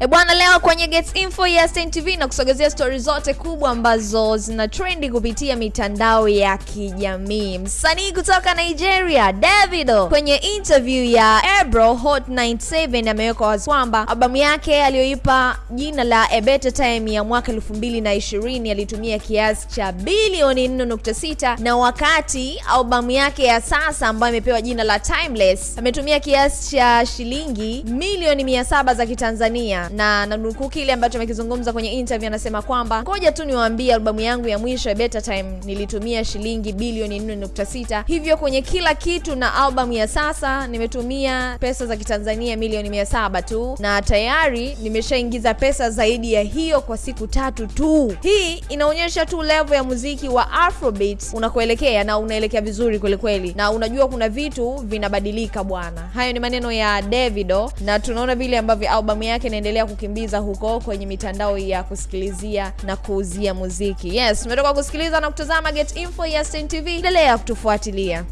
E bwana, leo kwenye Get Info ya Stein TV na kusogezea stori zote kubwa ambazo zina trendi kupitia mitandao ya kijamii. Msanii kutoka Nigeria Davido kwenye interview ya Ebro Hot 97 ameweka wazi kwamba albamu yake aliyoipa jina la A Better Time ya mwaka 2020 alitumia kiasi cha bilioni 4.6 na wakati albamu yake ya sasa ambayo imepewa jina la Timeless ametumia kiasi cha shilingi milioni 700 za Kitanzania na nanukuu kile ambacho amekizungumza kwenye interview, anasema kwamba ngoja tu niwaambie, albamu yangu ya mwisho ya Better Time nilitumia shilingi bilioni 4.6, hivyo kwenye kila kitu na albamu ya sasa nimetumia pesa za Kitanzania milioni 700 tu, na tayari nimeshaingiza pesa zaidi ya hiyo kwa siku tatu tu. Hii inaonyesha tu level ya muziki wa Afrobeat unakoelekea na unaelekea vizuri kwelikweli kweli, na unajua kuna vitu vinabadilika bwana. Hayo ni maneno ya Davido, na tunaona vile ambavyo albamu yake inaendelea kukimbiza huko kwenye mitandao ya kusikilizia na kuuzia muziki. Yes, umetoka kusikiliza na kutazama Get Info ya Stein TV. Endelea kutufuatilia.